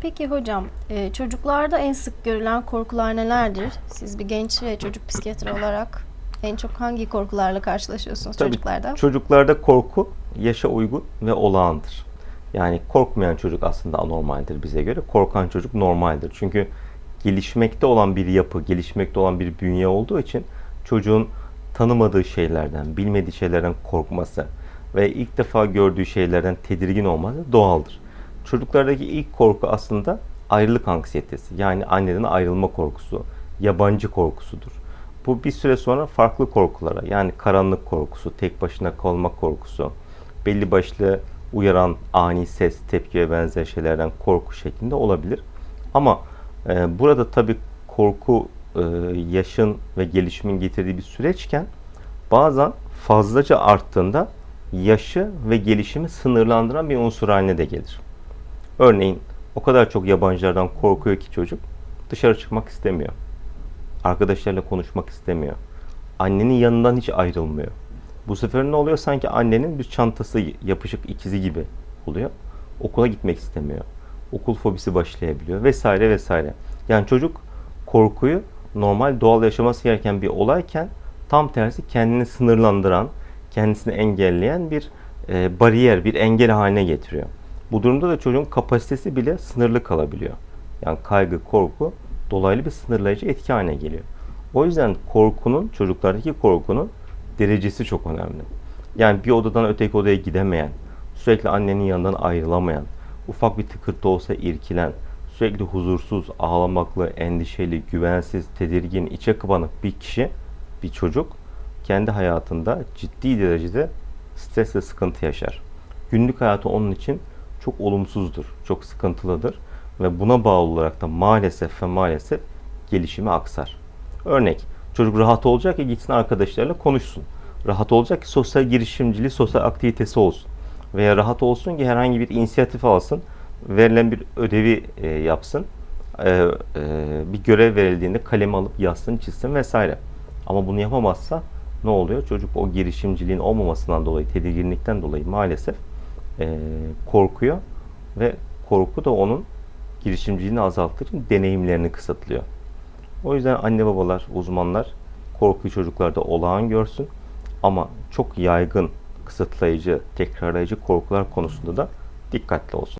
Peki hocam, e, çocuklarda en sık görülen korkular nelerdir? Siz bir genç ve çocuk psikiyatri olarak en çok hangi korkularla karşılaşıyorsunuz Tabii çocuklarda? Çocuklarda korku yaşa uygun ve olağandır. Yani korkmayan çocuk aslında anormaldir bize göre. Korkan çocuk normaldir. Çünkü gelişmekte olan bir yapı, gelişmekte olan bir bünye olduğu için çocuğun tanımadığı şeylerden, bilmediği şeylerden korkması ve ilk defa gördüğü şeylerden tedirgin olması doğaldır. Çocuklardaki ilk korku aslında ayrılık anksiyetesi. Yani anneden ayrılma korkusu, yabancı korkusudur. Bu bir süre sonra farklı korkulara yani karanlık korkusu, tek başına kalma korkusu, belli başlı uyaran ani ses, tepki ve benzer şeylerden korku şeklinde olabilir. Ama e, burada tabii korku e, yaşın ve gelişimin getirdiği bir süreçken bazen fazlaca arttığında yaşı ve gelişimi sınırlandıran bir unsur haline de gelir. Örneğin o kadar çok yabancılardan korkuyor ki çocuk dışarı çıkmak istemiyor. Arkadaşlarıyla konuşmak istemiyor. Annenin yanından hiç ayrılmıyor. Bu sefer ne oluyor? Sanki annenin bir çantası yapışık ikizi gibi oluyor. Okula gitmek istemiyor. Okul fobisi başlayabiliyor vesaire vesaire. Yani çocuk korkuyu normal doğal yaşaması gereken bir olayken tam tersi kendini sınırlandıran, kendisini engelleyen bir e, bariyer, bir engel haline getiriyor. Bu durumda da çocuğun kapasitesi bile sınırlı kalabiliyor. Yani kaygı, korku dolaylı bir sınırlayıcı etki haline geliyor. O yüzden korkunun, çocuklardaki korkunun derecesi çok önemli. Yani bir odadan öteki odaya gidemeyen, sürekli annenin yanından ayrılamayan, ufak bir tıkırtı olsa irkilen, sürekli huzursuz, ağlamaklı, endişeli, güvensiz, tedirgin, içe kapanık bir kişi, bir çocuk kendi hayatında ciddi derecede stres ve sıkıntı yaşar. Günlük hayatı onun için çok olumsuzdur, çok sıkıntılıdır ve buna bağlı olarak da maalesef ve maalesef gelişimi aksar. Örnek, çocuk rahat olacak ki gitsin arkadaşlarıyla konuşsun. Rahat olacak ki sosyal girişimciliği, sosyal aktivitesi olsun. Veya rahat olsun ki herhangi bir inisiyatif alsın, verilen bir ödevi e, yapsın, e, e, bir görev verildiğinde kalemi alıp yazsın, çizsin vesaire. Ama bunu yapamazsa ne oluyor? Çocuk o girişimciliğin olmamasından dolayı, tedirginlikten dolayı maalesef e, korkuyor ve korku da onun girişimciliğini için deneyimlerini kısıtlıyor. O yüzden anne babalar, uzmanlar korkuyu çocuklarda olağan görsün ama çok yaygın, kısıtlayıcı, tekrarlayıcı korkular konusunda da dikkatli olsun.